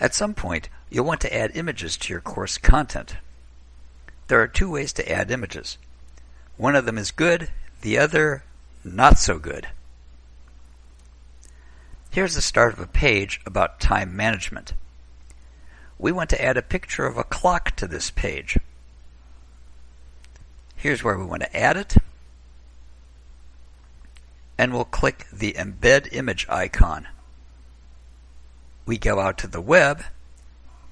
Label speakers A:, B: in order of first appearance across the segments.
A: At some point, you'll want to add images to your course content. There are two ways to add images. One of them is good, the other not so good. Here's the start of a page about time management. We want to add a picture of a clock to this page. Here's where we want to add it. And we'll click the Embed Image icon. We go out to the web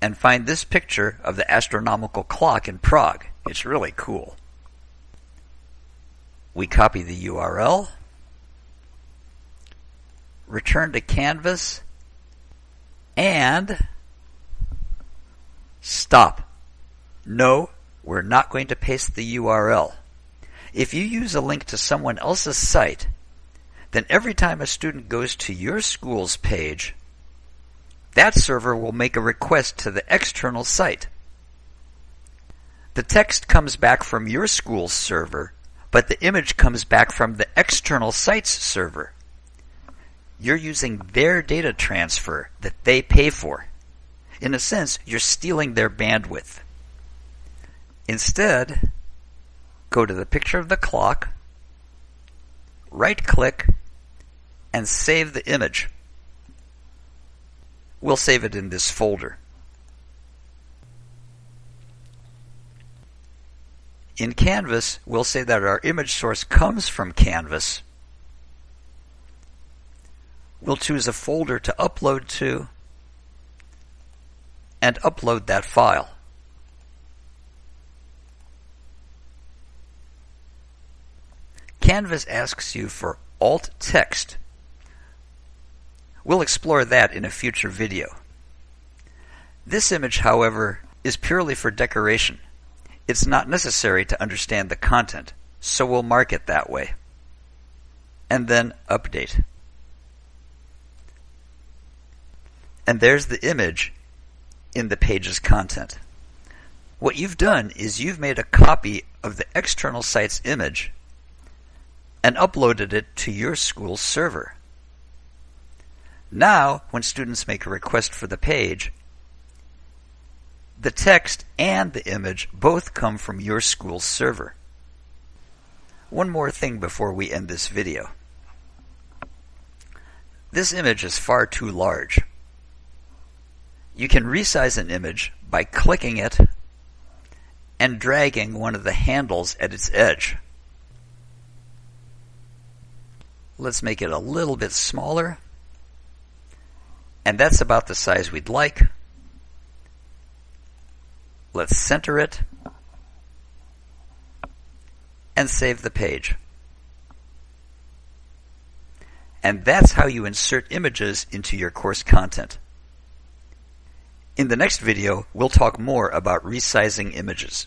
A: and find this picture of the astronomical clock in Prague. It's really cool. We copy the URL, return to Canvas, and stop. No, we're not going to paste the URL. If you use a link to someone else's site, then every time a student goes to your school's page, that server will make a request to the external site. The text comes back from your school's server, but the image comes back from the external site's server. You're using their data transfer that they pay for. In a sense, you're stealing their bandwidth. Instead, go to the picture of the clock, right click, and save the image. We'll save it in this folder. In Canvas, we'll say that our image source comes from Canvas. We'll choose a folder to upload to and upload that file. Canvas asks you for alt text We'll explore that in a future video. This image, however, is purely for decoration. It's not necessary to understand the content, so we'll mark it that way. And then update. And there's the image in the page's content. What you've done is you've made a copy of the external site's image and uploaded it to your school's server. Now, when students make a request for the page, the text and the image both come from your school's server. One more thing before we end this video. This image is far too large. You can resize an image by clicking it and dragging one of the handles at its edge. Let's make it a little bit smaller and that's about the size we'd like. Let's center it and save the page. And that's how you insert images into your course content. In the next video, we'll talk more about resizing images.